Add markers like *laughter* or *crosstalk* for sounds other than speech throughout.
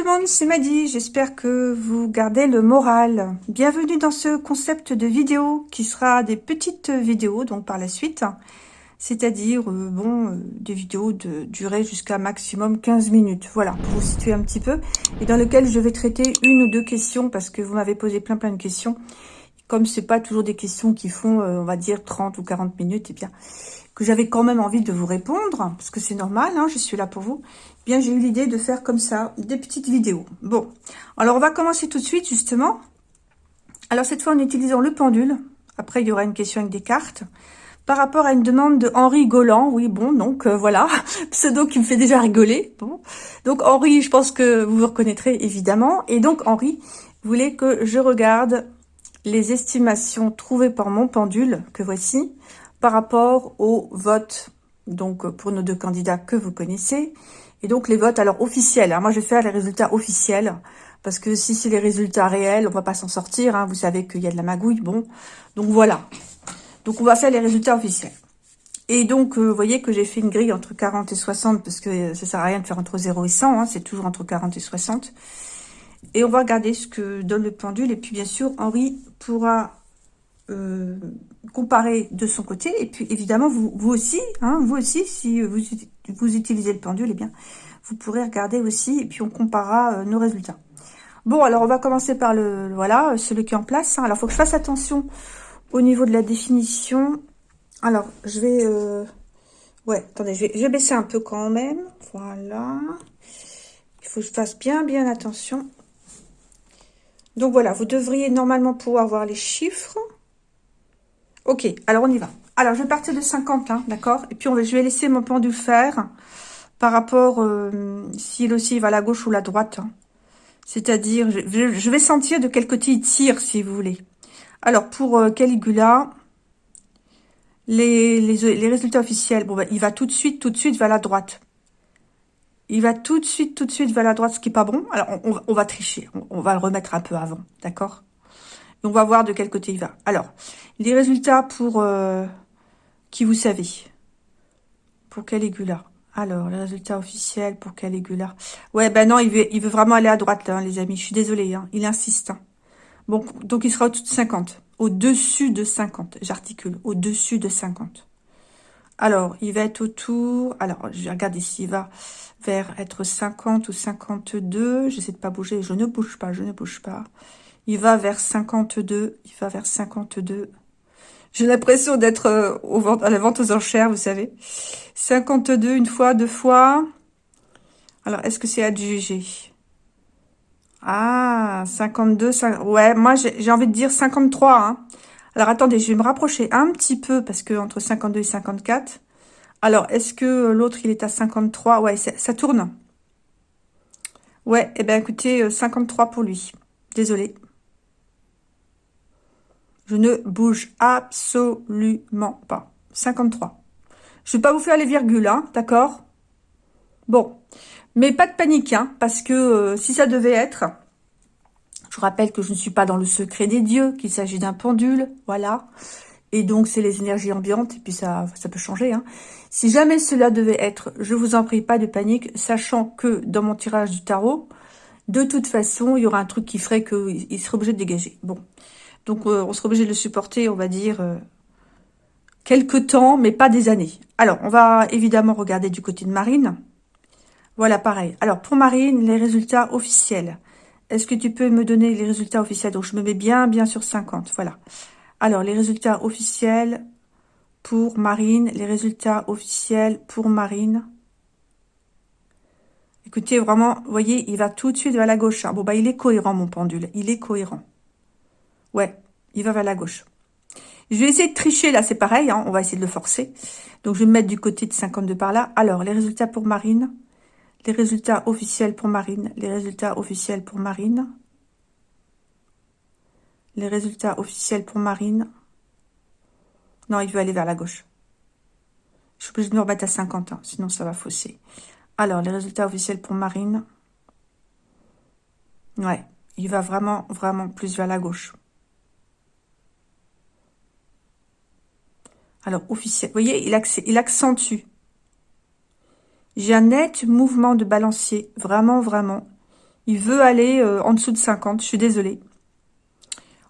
Tout le monde, c'est Maddy, j'espère que vous gardez le moral. Bienvenue dans ce concept de vidéo qui sera des petites vidéos donc par la suite, c'est-à-dire euh, bon euh, des vidéos de durée jusqu'à maximum 15 minutes, voilà, pour vous situer un petit peu, et dans lequel je vais traiter une ou deux questions parce que vous m'avez posé plein plein de questions. Comme c'est pas toujours des questions qui font, euh, on va dire, 30 ou 40 minutes, et eh bien que j'avais quand même envie de vous répondre, parce que c'est normal, hein, je suis là pour vous, j'ai eu l'idée de faire comme ça, des petites vidéos. Bon, alors on va commencer tout de suite, justement. Alors cette fois en utilisant le pendule, après il y aura une question avec des cartes, par rapport à une demande de Henri Golan, oui bon, donc euh, voilà, *laughs* pseudo qui me fait déjà rigoler, bon. Donc Henri, je pense que vous vous reconnaîtrez évidemment, et donc Henri voulait que je regarde les estimations trouvées par mon pendule, que voici, par rapport au vote, donc pour nos deux candidats que vous connaissez, et donc les votes alors officiels. Hein. Moi, je vais faire les résultats officiels, parce que si c'est les résultats réels, on va pas s'en sortir. Hein. Vous savez qu'il y a de la magouille, bon. Donc voilà. Donc on va faire les résultats officiels. Et donc, euh, vous voyez que j'ai fait une grille entre 40 et 60, parce que ça sert à rien de faire entre 0 et 100, hein. c'est toujours entre 40 et 60. Et on va regarder ce que donne le pendule. Et puis, bien sûr, Henri pourra euh, comparer de son côté. Et puis, évidemment, vous, aussi, hein, vous aussi, si vous, utilisez le pendule, eh bien, vous pourrez regarder aussi. Et puis, on comparera euh, nos résultats. Bon, alors, on va commencer par le, voilà, celui qui est en place. Hein. Alors, faut que je fasse attention au niveau de la définition. Alors, je vais... Euh, ouais, attendez, je vais, je vais baisser un peu quand même. Voilà. Il faut que je fasse bien, bien attention. Donc voilà, vous devriez normalement pouvoir voir les chiffres. Ok, alors on y va. Alors, je vais partir de 50, hein, d'accord? Et puis, on va, je vais laisser mon pendule faire par rapport euh, s'il aussi va à la gauche ou la droite. Hein. C'est-à-dire, je, vais sentir de quel côté il tire, si vous voulez. Alors, pour euh, Caligula, les, les, résultats officiels, bon, ben, il va tout de suite, tout de suite vers la droite. Il va tout de suite, tout de suite vers la droite, ce qui n'est pas bon. Alors, on, va tricher. On, va le remettre un peu avant, d'accord? Et on va voir de quel côté il va. Alors, les résultats pour... Euh, qui vous savez? Pour Caligula. Alors, les résultats officiels pour Caligula. Ouais, ben non, il veut, il veut vraiment aller à droite, là, hein, les amis. Je suis désolée, hein. il insiste. Hein. Bon, donc il sera au-dessus de 50. Au-dessus de 50, j'articule. Au-dessus de 50. Alors, il va être autour... Alors, je regarde ici, il va vers être 50 ou 52. J'essaie de pas bouger. Je ne bouge pas, je ne bouge pas. Il va vers 52. Il va vers 52. J'ai l'impression d'être euh, à la vente aux enchères, vous savez. 52, une fois, deux fois. Alors, est-ce que c'est adjugé Ah, 52, ouais, moi, j'ai envie de dire 53. Hein. Alors, attendez, je vais me rapprocher un petit peu, parce que entre 52 et 54, alors, est-ce que l'autre, il est à 53 Ouais, ça tourne. Ouais, eh bien, écoutez, 53 euh, pour lui. Désolé. Je ne bouge absolument pas. 53. Je vais pas vous faire les virgules, hein, d'accord? Bon. Mais pas de panique, hein, parce que euh, si ça devait être... Je vous rappelle que je ne suis pas dans le secret des dieux, qu'il s'agit d'un pendule, voilà. Et donc, c'est les énergies ambiantes, et puis ça, ça peut changer. Hein. Si jamais cela devait être, je vous en prie, pas de panique, sachant que dans mon tirage du tarot, de toute façon, il y aura un truc qui ferait qu'il serait obligé de dégager. Bon, donc euh, on serait obligé de le supporter, on va dire, euh, quelques temps, mais pas des années. Alors, on va évidemment regarder du côté de Marine. Voilà, pareil. Alors, pour Marine, les résultats officiels. Est-ce que tu peux me donner les résultats officiels? Donc, je me mets bien, bien sur 50, voilà. Alors, les résultats officiels pour Marine, les résultats officiels pour Marine. Écoutez, vraiment, vous voyez, il va tout de suite vers la gauche. Hein. Bon, bah, il est cohérent, mon pendule. Il est cohérent. Ouais, il va vers la gauche. Je vais essayer de tricher, là, c'est pareil. Hein. on va essayer de le forcer. Donc, je vais me mettre du côté de 52 par là. Alors, les résultats pour Marine. Les résultats officiels pour Marine. Les résultats officiels pour Marine les résultats officiels pour Marine. Non, il veut aller vers la gauche. Je suis obligée de me remettre à 50 ans, sinon ça va fausser. Alors, les résultats officiels pour Marine. Ouais, il va vraiment, vraiment plus vers la gauche. Alors, officiel, vous voyez, il, accentue. J'ai un net mouvement de balancier, vraiment, vraiment. Il veut aller euh, en dessous de 50, je suis désolée.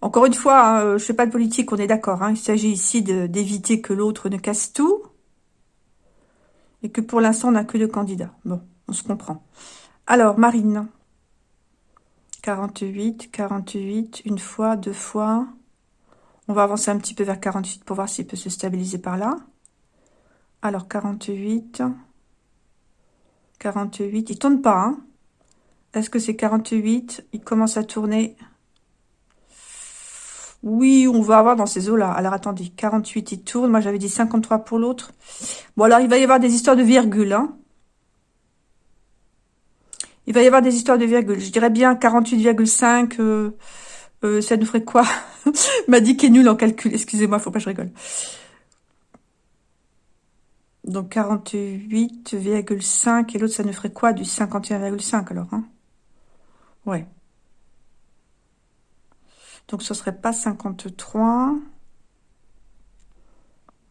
Encore une fois, hein, euh, je ne fais pas de politique, on est d'accord. Hein. il s'agit ici d'éviter que l'autre ne casse tout. Et que pour l'instant, on n'a que deux candidats. Bon, on se comprend. Alors, Marine. 48, 48, une fois, deux fois. On va avancer un petit peu vers 48 pour voir s'il peut se stabiliser par là. Alors, 48. 48. Il tourne pas, hein Est-ce que c'est 48 Il commence à tourner. Oui, on va avoir dans ces eaux-là. Alors, attendez. 48, il tourne. Moi, j'avais dit 53 pour l'autre. Bon, alors, il va y avoir des histoires de virgule, hein il va y avoir des histoires de virgule. Je dirais bien 48,5. Euh, euh, ça nous ferait quoi *laughs* M'a dit qu'il est nul en calcul. Excusez-moi, faut pas que je rigole. Donc 48,5 et l'autre, ça nous ferait quoi du 51,5 alors hein? Ouais. Donc ce serait pas 53.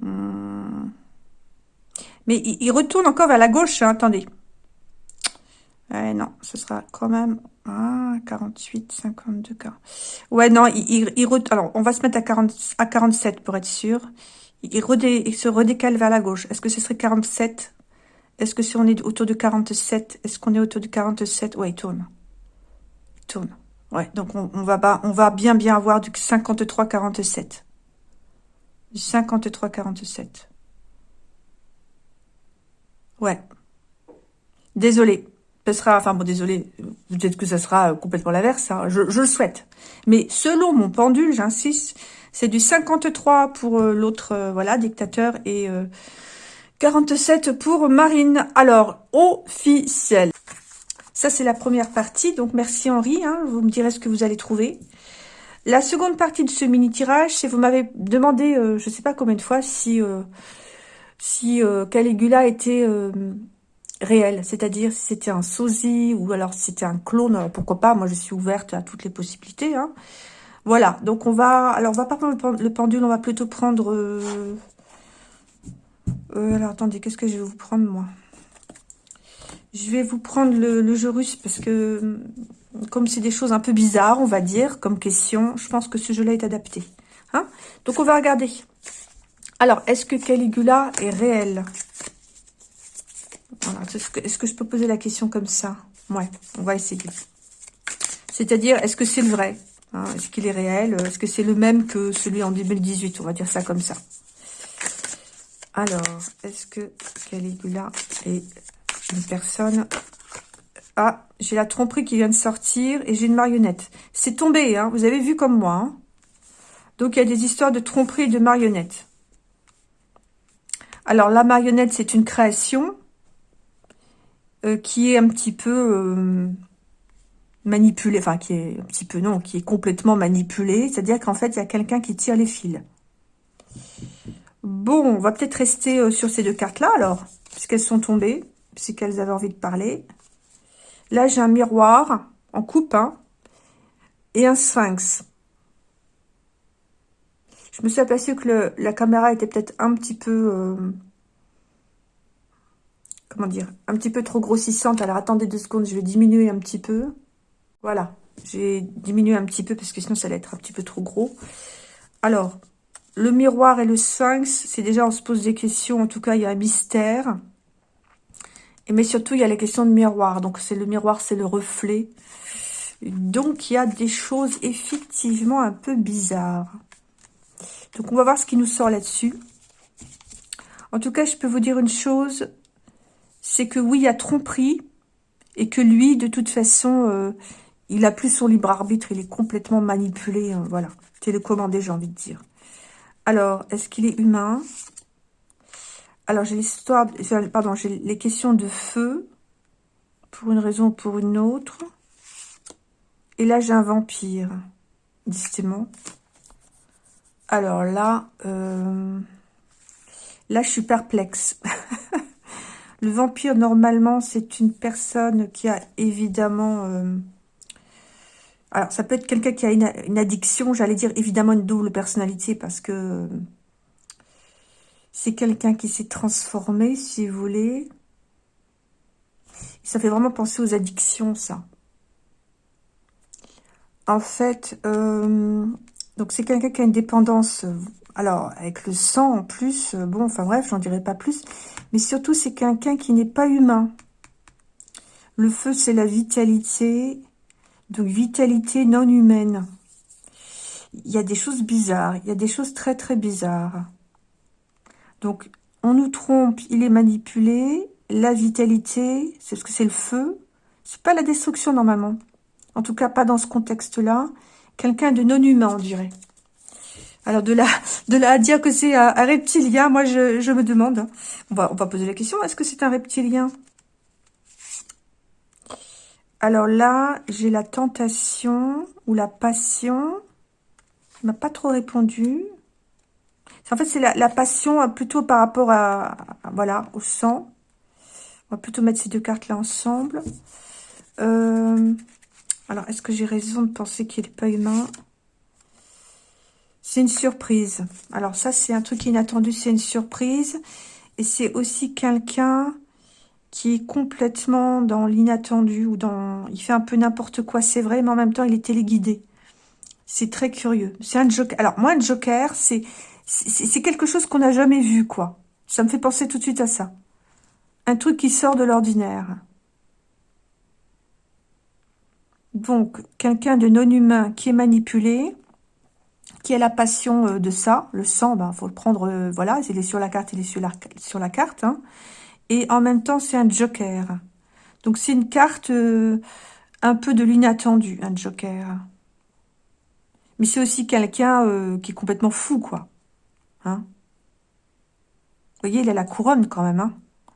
Hmm. Mais il, retourne encore vers la gauche, hein, attendez. Non, ce sera quand même... 48, 52, cas. Ouais, non, il, alors on va se mettre à, 40, à 47 pour être sûr. Il, se redécale vers la gauche. Est-ce que ce serait 47 Est-ce que si on est autour de 47 Est-ce qu'on est autour de 47 Ouais, il tourne. Il tourne. Ouais, donc on, on va bien bien avoir du 53-47. Du 53-47. Ouais. Désolé sera, enfin bon, désolé, peut-être que ça sera complètement l'inverse, hein, je, le souhaite. Mais selon mon pendule, j'insiste, c'est du 53 pour euh, l'autre, euh, voilà, dictateur, et 47 euh, pour Marine. Alors, officiel. Ça, c'est la première partie, donc merci Henri, hein, vous me direz ce que vous allez trouver. La seconde partie de ce mini-tirage, c'est vous m'avez demandé, je sais pas combien de fois, si, si Caligula était réel, c'est-à-dire si c'était un sosie ou alors si c'était un clone, pourquoi pas, moi je suis ouverte à toutes les possibilités. Hein. Voilà, donc on va, alors on va pas prendre le pendule, on va plutôt prendre, euh, euh, alors attendez, qu'est-ce que je vais vous prendre moi? Je vais vous prendre le, jeu russe parce que comme c'est des choses un peu bizarres, on va dire, comme question, je pense que ce jeu-là est adapté. Hein donc on va regarder. Alors, est-ce que Caligula est réel? Est-ce que, je peux poser la question comme ça? Ouais, on va essayer. C'est-à-dire, est-ce que c'est le vrai? Hein? Est-ce qu'il est réel? Est-ce que c'est le même que celui en 2018 On va dire ça comme ça. Alors, est-ce que Caligula est une personne? Ah, j'ai la tromperie qui vient de sortir et j'ai une marionnette. C'est tombé, hein vous avez vu comme moi. Hein. Donc, il y a des histoires de tromperie et de marionnettes. Alors, la marionnette, c'est une création. Euh, qui est un petit peu euh, manipulé, enfin qui est un petit peu non, qui est complètement manipulé, c'est-à-dire qu'en fait il y a quelqu'un qui tire les fils. Bon, on va peut-être rester euh, sur ces deux cartes-là alors, puisqu'elles sont tombées, puisqu'elles avaient envie de parler. Là j'ai un miroir en coupe, hein, et un sphinx. Je me suis aperçue que la caméra était peut-être un petit peu comment dire, un petit peu trop grossissante. Alors, attendez deux secondes, je vais diminuer un petit peu. Voilà, j'ai diminué un petit peu parce que sinon, ça allait être un petit peu trop gros. Alors, le miroir et le sphinx, c'est déjà, on se pose des questions. En tout cas, il y a un mystère. Et, mais surtout, il y a la question de miroir. Donc, c'est le miroir, c'est le reflet. Donc, il y a des choses effectivement un peu bizarres. Donc, on va voir ce qui nous sort là-dessus. En tout cas, je peux vous dire une chose, c'est que oui, il a tromperie, et que lui, de toute façon, euh, il a plus son libre arbitre, il est complètement manipulé, euh, voilà, télécommandé, j'ai envie de dire. Alors, est-ce qu'il est humain? Alors, j'ai l'histoire, pardon, j'ai les questions de feu, pour une raison ou pour une autre. Et là, j'ai un vampire, décidément. Alors là, euh, là, je suis perplexe. *laughs* Le vampire, normalement, c'est une personne qui a évidemment... Euh, alors, ça peut être quelqu'un qui a une, addiction, j'allais dire évidemment une double personnalité, parce que c'est quelqu'un qui s'est transformé, si vous voulez. Ça fait vraiment penser aux addictions, ça. en fait, euh, donc c'est quelqu'un qui a une dépendance, alors avec le sang en plus, bon, enfin bref, j'en dirai pas plus, mais surtout c'est quelqu'un qui n'est pas humain. Le feu, c'est la vitalité, donc vitalité non humaine. Il y a des choses bizarres, il y a des choses très très bizarres. Donc, on nous trompe, il est manipulé, la vitalité, c'est ce que c'est le feu, c'est pas la destruction normalement. En tout cas, pas dans ce contexte-là. Quelqu'un de non humain, on dirait. Alors, de là, de là à dire que c'est un, reptilien, moi, je, me demande. On va, poser la question, est-ce que c'est un reptilien? Alors là, j'ai la tentation ou la passion. Il m'a pas trop répondu. En fait, c'est la, passion euh, plutôt par rapport à, voilà, au sang. On va plutôt mettre ces deux cartes-là ensemble. Euh, alors, est-ce que j'ai raison de penser qu'il n'est pas humain? C'est une surprise. Alors, ça, c'est un truc inattendu, c'est une surprise. Et c'est aussi quelqu'un qui est complètement dans l'inattendu ou dans... Il fait un peu n'importe quoi, c'est vrai, mais en même temps, il est téléguidé. C'est très curieux. C'est un joker. Alors, moi, un joker, c'est c'est quelque chose qu'on n'a jamais vu, quoi. Ça me fait penser tout de suite à ça. Un truc qui sort de l'ordinaire. Donc, quelqu'un de non humain qui est manipulé, qui a la passion euh, de ça, le sang, ben, faut le prendre, euh, voilà, il est sur la carte, il est sur la, carte, hein. et en même temps, c'est un joker. Donc, c'est une carte euh, un peu de l'inattendu, un joker. Mais c'est aussi quelqu'un qui est complètement fou, quoi. Hein Vous voyez, il a la couronne quand même. Hein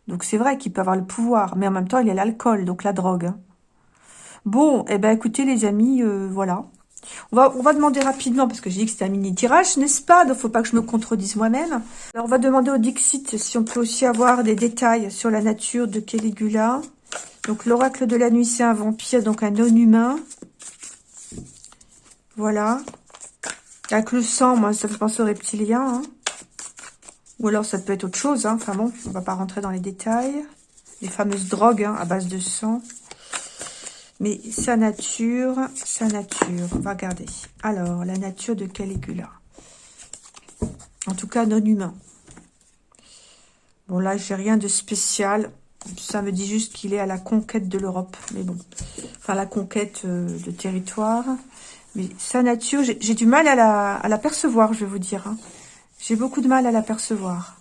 donc c'est vrai qu'il peut avoir le pouvoir, mais en même temps, il a l'alcool, donc la drogue. Hein. bon, eh ben écoutez les amis, voilà. On va, demander rapidement, parce que j'ai dit que c'était un mini-tirage, n'est-ce pas? Donc faut pas que je me contredise moi-même. On va demander au Dixit si on peut aussi avoir des détails sur la nature de Caligula. Donc l'oracle de la nuit, c'est un vampire, donc un non-humain. Voilà. Avec le sang, moi, ça fait penser aux reptiliens. Hein. Ou alors, ça peut être autre chose. Hein. Enfin bon, on va pas rentrer dans les détails. Les fameuses drogues hein, à base de sang. Mais sa nature, sa nature, on va regarder. Alors, la nature de Caligula. En tout cas, non humain. Bon, là, j'ai rien de spécial. Ça me dit juste qu'il est à la conquête de l'Europe. Mais bon, enfin, la conquête euh, de territoire. Mais sa nature, j'ai du mal à la, percevoir, je vais vous dire. Hein. J'ai beaucoup de mal à la percevoir.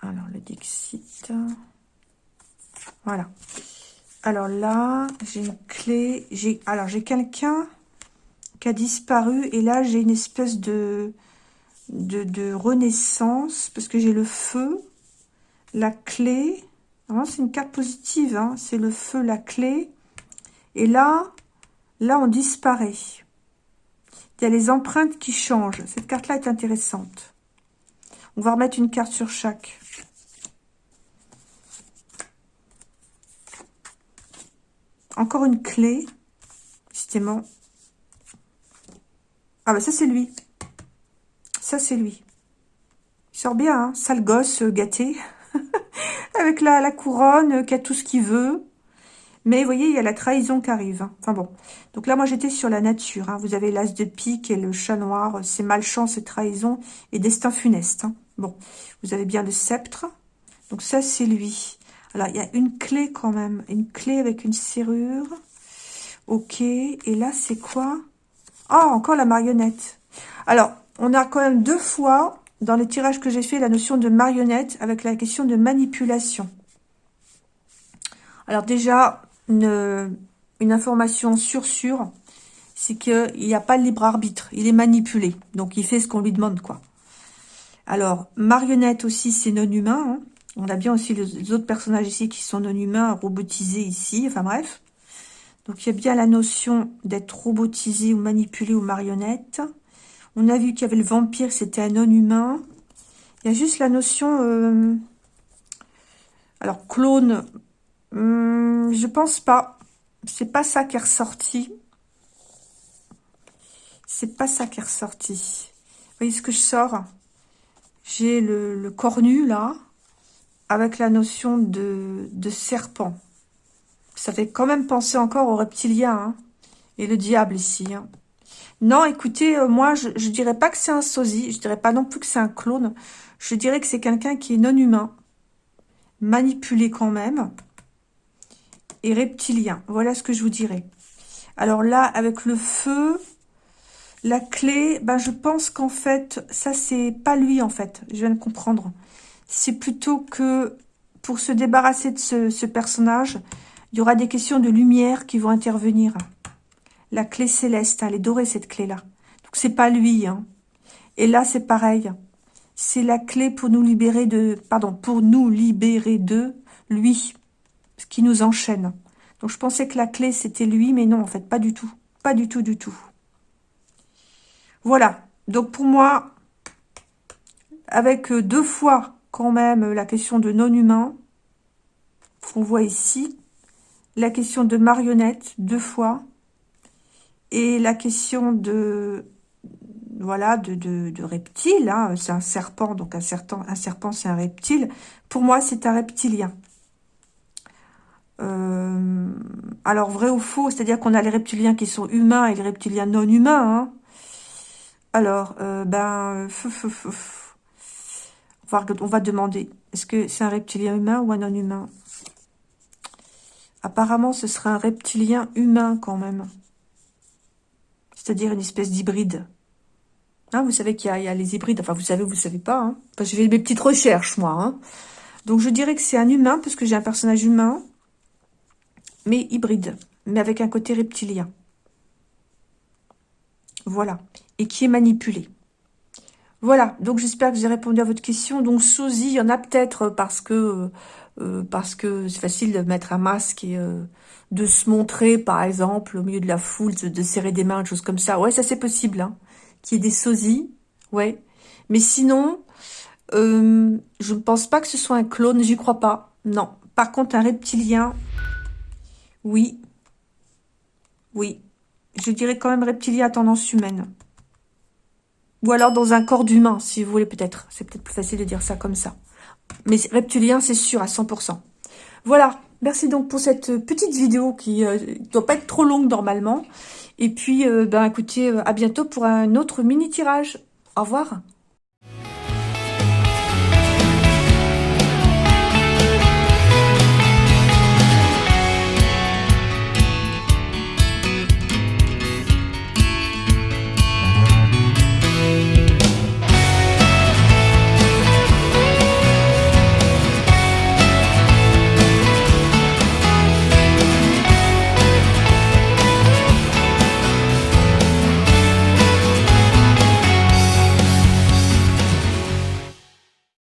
Alors, le Dixit. Voilà. Alors là, j'ai une clé. J'ai Alors, j'ai quelqu'un qui a disparu. Et là, j'ai une espèce de, de, renaissance. Parce que j'ai le feu, la clé. C'est une carte positive. Hein. C'est le feu, la clé. Et là, Là, on disparaît. Il y a les empreintes qui changent. Cette carte-là est intéressante. On va remettre une carte sur chaque. Encore une clé. Justement. Ah bah ça, c'est lui. Ça, c'est lui. Il sort bien, hein sale gosse euh, gâté. *laughs* Avec la, couronne, euh, qui a tout ce qu'il veut. Mais vous voyez, il y a la trahison qui arrive. Hein. Enfin bon. Donc là, moi, j'étais sur la nature. Hein. Vous avez l'as de pique et le chat noir. C'est malchance et trahison et destin funeste. Hein. Bon. Vous avez bien le sceptre. Donc ça, c'est lui. Il y a une clé quand même. Une clé avec une serrure. Ok. Et là, c'est quoi? Ah, encore la marionnette. Alors, on a quand même deux fois, dans les tirages que j'ai fait, la notion de marionnette avec la question de manipulation. Alors déjà, une, information sur sûre, c'est qu'il n'y a pas de libre arbitre. Il est manipulé. Donc, il fait ce qu'on lui demande, quoi. Alors, marionnette aussi, c'est non humain. Hein. On a bien aussi les autres personnages ici qui sont non humains, robotisés ici. Enfin, bref. Donc, il y a bien la notion d'être robotisé ou manipulé ou marionnette. On a vu qu'il y avait le vampire, c'était un non humain. Il y a juste la notion... Euh, alors, clone, Hum, je pense pas. C'est pas ça qui est ressorti. C'est pas ça qui est ressorti. Vous voyez ce que je sors? J'ai le, cornu, là, avec la notion de, serpent. Ça fait quand même penser encore aux reptiliens. Hein. Et le diable ici. Hein. Non, écoutez, euh, moi, je, je dirais pas que c'est un sosie. Je dirais pas non plus que c'est un clone. Je dirais que c'est quelqu'un qui est non humain. Manipulé quand même. Et reptilien. Voilà ce que je vous dirais. Alors là, avec le feu, la clé, ben je pense qu'en fait, ça c'est pas lui en fait. Je viens de comprendre. C'est plutôt que pour se débarrasser de ce, personnage, il y aura des questions de lumière qui vont intervenir. La clé céleste, elle est dorée cette clé-là. Donc c'est pas lui. Hein. Et là c'est pareil. C'est la clé pour nous libérer de, pardon, pour nous libérer de lui, ce qui nous enchaîne. Donc je pensais que la clé c'était lui, mais non en fait pas du tout, pas du tout du tout. Voilà. Donc pour moi, avec deux fois quand même la question de non-humain, qu'on voit ici, la question de marionnette deux fois, et la question de voilà de, de, reptile, hein, c'est un serpent, donc un serpent, un serpent c'est un reptile. Pour moi, c'est un reptilien. Euh, alors, vrai ou faux, c'est-à-dire qu'on a les reptiliens qui sont humains et les reptiliens non humains. Hein. Alors, euh, ben, on, va, demander, est-ce que c'est un reptilien humain ou un non-humain? Apparemment, ce serait un reptilien humain quand même. C'est-à-dire une espèce d'hybride. Hein, vous savez qu'il y, a les hybrides. Enfin, vous savez, vous savez pas. Hein. Enfin, j'ai fait mes petites recherches, moi. Hein. Donc, je dirais que c'est un humain, parce que j'ai un personnage humain, mais hybride, mais avec un côté reptilien. Voilà. Et qui est manipulé. Voilà. Donc, j'espère que j'ai répondu à votre question. Donc, sosie, il y en a peut-être parce que euh, parce que c'est facile de mettre un masque et euh, de se montrer, par exemple, au milieu de la foule, de, serrer des mains, des choses comme ça. Ouais, ça c'est possible. Hein. Qu'il y ait des sosies, ouais. Mais sinon, euh, je ne pense pas que ce soit un clone, j'y crois pas. Non. Par contre, un reptilien, oui. Oui. Je dirais quand même reptilien à tendance humaine. Ou alors dans un corps d'humain, si vous voulez peut-être. C'est peut-être plus facile de dire ça comme ça. Mais reptilien, c'est sûr, à 100%. Voilà, merci donc pour cette petite vidéo qui ne euh, doit pas être trop longue normalement. Et puis, euh, ben écoutez, euh, à bientôt pour un autre mini-tirage. Au revoir